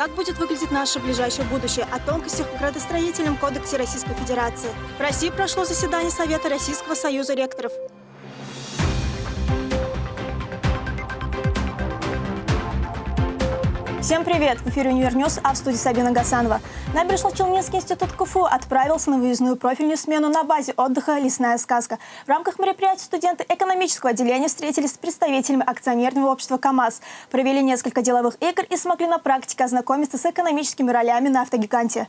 Как будет выглядеть наше ближайшее будущее? О тонкостях в градостроительном кодексе Российской Федерации. В России прошло заседание Совета Российского Союза ректоров. Всем привет! В эфире Univer News, а в студии Сабина Гасанова. Набережно-Челнинский институт КФУ отправился на выездную профильную смену на базе отдыха «Лесная сказка». В рамках мероприятия студенты экономического отделения встретились с представителями акционерного общества КАМАЗ, провели несколько деловых игр и смогли на практике ознакомиться с экономическими ролями на автогиганте.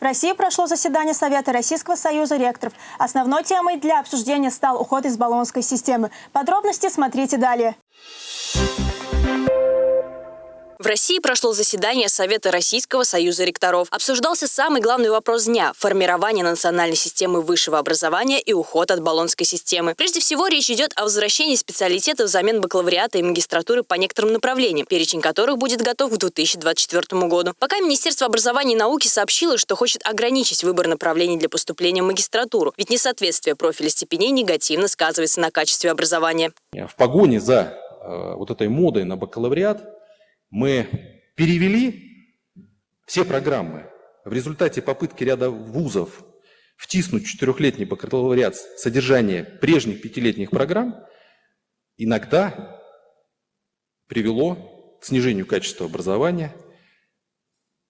В России прошло заседание Совета Российского Союза ректоров. Основной темой для обсуждения стал уход из баллонской системы. Подробности смотрите далее. В России прошло заседание Совета Российского Союза ректоров. Обсуждался самый главный вопрос дня – формирование национальной системы высшего образования и уход от баллонской системы. Прежде всего, речь идет о возвращении специалитетов взамен бакалавриата и магистратуры по некоторым направлениям, перечень которых будет готов к 2024 году. Пока Министерство образования и науки сообщило, что хочет ограничить выбор направлений для поступления в магистратуру, ведь несоответствие профиля степеней негативно сказывается на качестве образования. В погоне за вот этой модой на бакалавриат мы перевели все программы. В результате попытки ряда вузов втиснуть четырехлетний бакалавриат содержание прежних пятилетних программ иногда привело к снижению качества образования,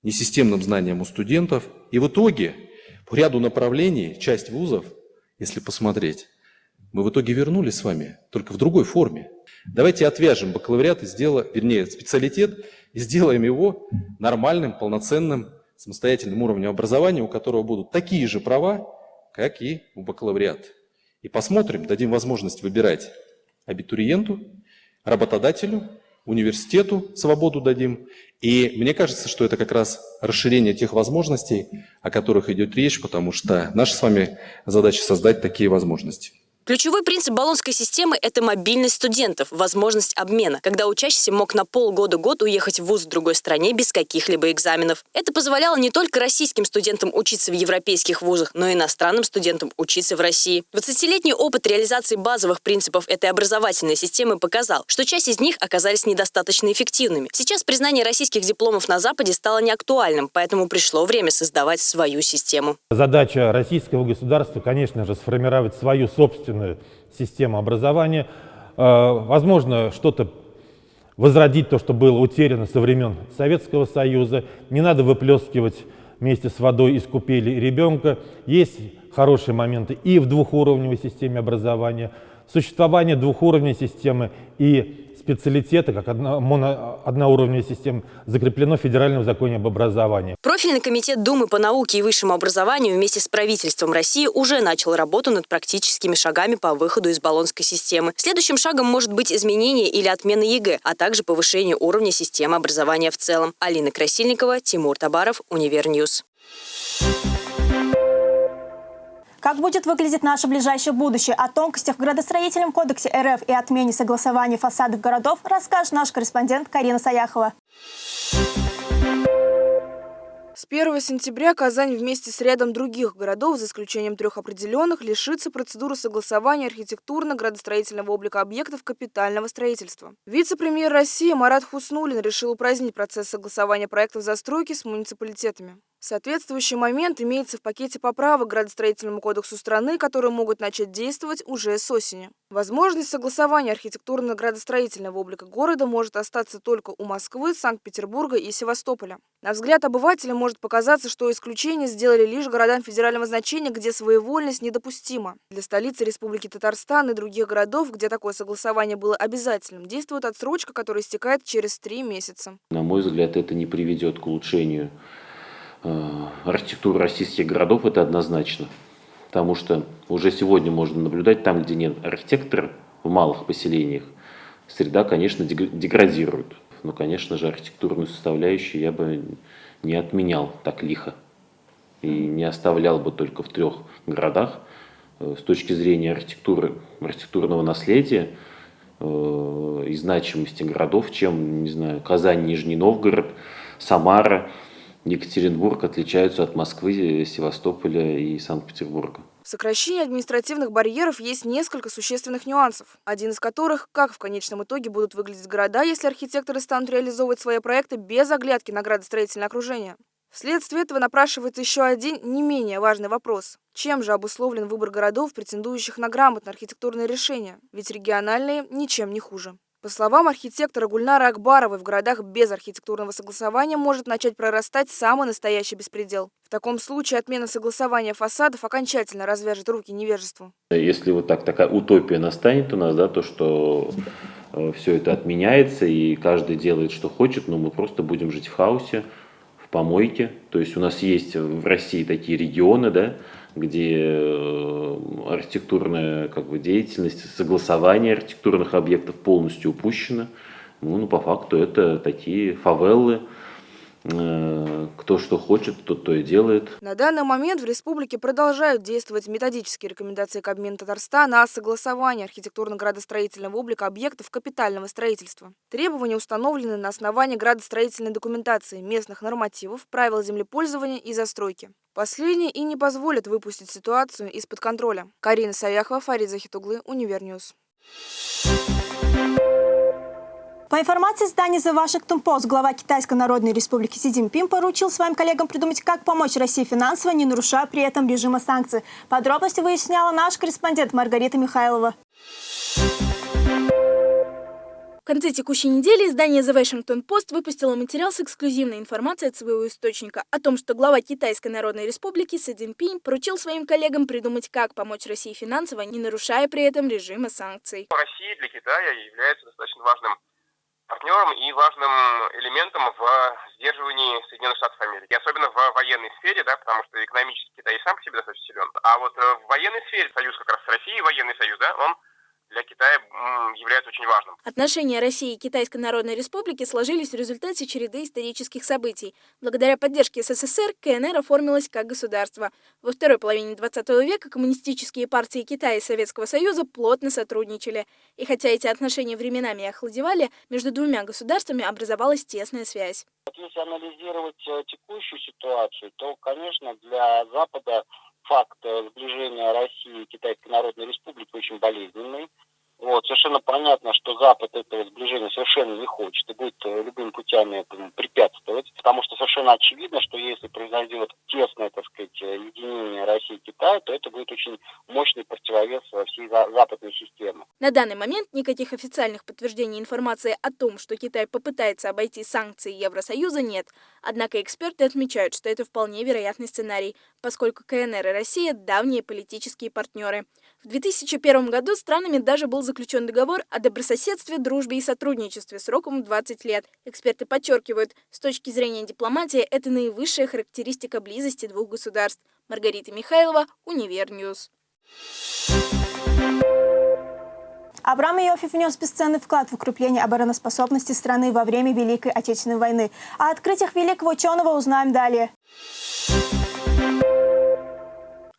несистемным знаниям у студентов. И в итоге по ряду направлений часть вузов, если посмотреть, мы в итоге вернулись с вами, только в другой форме. Давайте отвяжем бакалавриат и сделаем, вернее, специалитет и сделаем его нормальным, полноценным, самостоятельным уровнем образования, у которого будут такие же права, как и у бакалавриата. И посмотрим, дадим возможность выбирать абитуриенту, работодателю, университету свободу дадим. И мне кажется, что это как раз расширение тех возможностей, о которых идет речь, потому что наша с вами задача создать такие возможности. Ключевой принцип баллонской системы – это мобильность студентов, возможность обмена, когда учащийся мог на полгода-год уехать в вуз в другой стране без каких-либо экзаменов. Это позволяло не только российским студентам учиться в европейских вузах, но и иностранным студентам учиться в России. 20-летний опыт реализации базовых принципов этой образовательной системы показал, что часть из них оказались недостаточно эффективными. Сейчас признание российских дипломов на Западе стало неактуальным, поэтому пришло время создавать свою систему. Задача российского государства, конечно же, сформировать свою собственную собственную систему образования. Э, возможно, что-то возродить то, что было утеряно со времен Советского Союза. Не надо выплескивать вместе с водой из купели ребенка. Есть хорошие моменты и в двухуровневой системе образования. Существование двухуровневой системы и специалитета, как одно, моно, одноуровневая система, закреплено в Федеральном законе об образовании. Профильный комитет Думы по науке и высшему образованию вместе с правительством России уже начал работу над практическими шагами по выходу из Болонской системы. Следующим шагом может быть изменение или отмена ЕГЭ, а также повышение уровня системы образования в целом. Алина Красильникова, Тимур Табаров, Univer News. Как будет выглядеть наше ближайшее будущее? О тонкостях в градостроительном кодексе РФ и отмене согласования фасадов городов расскажет наш корреспондент Карина Саяхова. С 1 сентября Казань вместе с рядом других городов, за исключением трех определенных, лишится процедуры согласования архитектурно-градостроительного облика объектов капитального строительства. Вице-премьер России Марат Хуснулин решил упразднить процесс согласования проектов застройки с муниципалитетами. Соответствующий момент имеется в пакете поправок к градостроительному кодексу страны, которые могут начать действовать уже с осени. Возможность согласования архитектурно-градостроительного облика города может остаться только у Москвы, Санкт-Петербурга и Севастополя. На взгляд обывателя может показаться, что исключение сделали лишь городам федерального значения, где своевольность недопустима. Для столицы Республики Татарстан и других городов, где такое согласование было обязательным, действует отсрочка, которая истекает через три месяца. На мой взгляд, это не приведет к улучшению архитектуру российских городов, это однозначно. Потому что уже сегодня можно наблюдать там, где нет архитектора в малых поселениях, среда, конечно, деградирует. Но, конечно же, архитектурную составляющую я бы не отменял так лихо. И не оставлял бы только в трех городах. Э, с точки зрения архитектуры, архитектурного наследия э, и значимости городов, чем, не знаю, Казань, Нижний Новгород, Самара – Екатеринбург отличаются от Москвы, Севастополя и Санкт-Петербурга. В сокращении административных барьеров есть несколько существенных нюансов, один из которых – как в конечном итоге будут выглядеть города, если архитекторы станут реализовывать свои проекты без оглядки на градостроительное окружение. Вследствие этого напрашивается еще один не менее важный вопрос. Чем же обусловлен выбор городов, претендующих на грамотное архитектурное решение? Ведь региональные ничем не хуже. По словам архитектора Гульнара Акбаровой, в городах без архитектурного согласования может начать прорастать самый настоящий беспредел. В таком случае отмена согласования фасадов окончательно развяжет руки невежеству. Если вот так такая утопия настанет у нас, да, то что э, все это отменяется и каждый делает, что хочет, но мы просто будем жить в хаосе, в помойке. То есть у нас есть в России такие регионы, да, где э, архитектурная как бы, деятельность, согласование архитектурных объектов полностью упущено. Ну, ну, по факту это такие фавелы, кто что хочет, тот то и делает. На данный момент в республике продолжают действовать методические рекомендации Кабмина Татарстана о согласовании архитектурно-градостроительного облика объектов капитального строительства. Требования установлены на основании градостроительной документации, местных нормативов, правил землепользования и застройки. Последние и не позволят выпустить ситуацию из-под контроля. Карина Саяхова, Фарид Захитуглы, Univer News. По информации издания The Washington Post, глава Китайской Народной Республики Си Цзиньпин поручил своим коллегам придумать, как помочь России финансово, не нарушая при этом режима санкций. Подробности выясняла наш корреспондент Маргарита Михайлова. В конце текущей недели издание The Washington Post выпустило материал с эксклюзивной информацией от своего источника о том, что глава Китайской Народной Республики Си Цзиньпин поручил своим коллегам придумать, как помочь России финансово, не нарушая при этом режима санкций. Россия для Китая является достаточно важным партнером и важным элементом в сдерживании Соединенных Штатов Америки. И особенно в военной сфере, да, потому что экономически Китай сам по себе достаточно силен. А вот э, в военной сфере союз как раз с Россией, военный союз, да, он для Китая является очень важным. Отношения России и Китайской Народной Республики сложились в результате череды исторических событий. Благодаря поддержке СССР КНР оформилась как государство. Во второй половине 20 века коммунистические партии Китая и Советского Союза плотно сотрудничали. И хотя эти отношения временами охладевали, между двумя государствами образовалась тесная связь. Если анализировать э, текущую ситуацию, то, конечно, для Запада факт э, сближения России и Китайской Народной Республики очень болезненный. Вот, совершенно понятно, что Запад этого сближения совершенно не хочет и будет э, любыми путями этому препятствовать, потому что совершенно очевидно, что если произойдет тесное, так сказать, единение России и Китая, то это будет очень мощный противовес всей западной системы. На данный момент никаких официальных подтверждений информации о том, что Китай попытается обойти санкции Евросоюза, нет. Однако эксперты отмечают, что это вполне вероятный сценарий, поскольку КНР и Россия – давние политические партнеры. В 2001 году странами даже был заключен договор о добрососедстве, дружбе и сотрудничестве сроком 20 лет. Эксперты подчеркивают, с точки зрения дипломатии, это наивысшая характеристика близости двух государств. Маргарита Михайлова, Univer News. Абрам Иоффе внес бесценный вклад в укрепление обороноспособности страны во время Великой Отечественной войны. О открытиях великого ученого узнаем далее.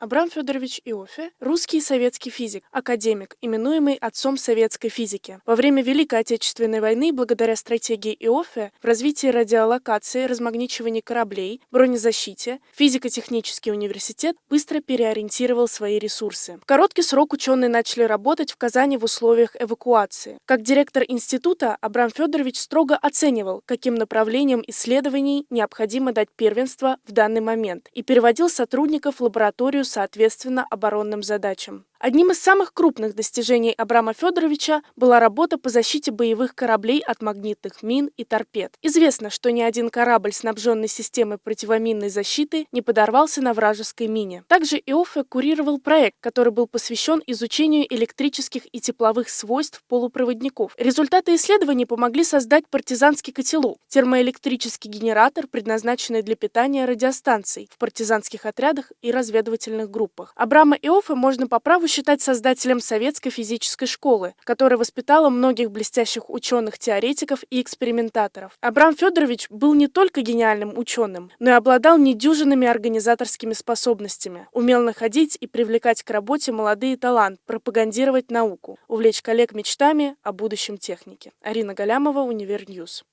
Абрам Федорович Иоффе – русский советский физик, академик, именуемый отцом советской физики. Во время Великой Отечественной войны, благодаря стратегии Иоффе, в развитии радиолокации, размагничивании кораблей, бронезащите, физико-технический университет быстро переориентировал свои ресурсы. В короткий срок ученые начали работать в Казани в условиях эвакуации. Как директор института, Абрам Федорович строго оценивал, каким направлениям исследований необходимо дать первенство в данный момент, и переводил сотрудников в лабораторию соответственно оборонным задачам. Одним из самых крупных достижений Абрама Федоровича была работа по защите боевых кораблей от магнитных мин и торпед. Известно, что ни один корабль, снабженный системой противоминной защиты, не подорвался на вражеской мине. Также Иоффе курировал проект, который был посвящен изучению электрических и тепловых свойств полупроводников. Результаты исследований помогли создать партизанский котелок, термоэлектрический генератор, предназначенный для питания радиостанций в партизанских отрядах и разведывательных группах. Абрама Иоффе можно по праву считать создателем советской физической школы, которая воспитала многих блестящих ученых-теоретиков и экспериментаторов. Абрам Федорович был не только гениальным ученым, но и обладал недюжинными организаторскими способностями, умел находить и привлекать к работе молодые таланты, пропагандировать науку, увлечь коллег мечтами о будущем техники. Арина Галямова, Univer News.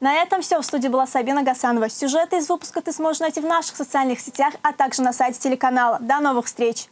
На этом все. В студии была Сабина Гасанова. Сюжеты из выпуска ты сможешь найти в наших социальных сетях, а также на сайте телеканала. До новых встреч!